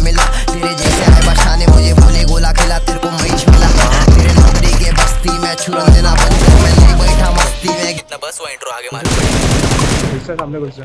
मिला। तेरे जैसे आए बशाने मुझे बोले गोला खिला तेरे को महीश मिला। तेरे नौकरी के बस्ती में छुरन देना बंद कर। मैं नहीं बैठा मस्ती में। ना बस वो इंट्रो आगे मार। घुसच्या सामने घुसच्या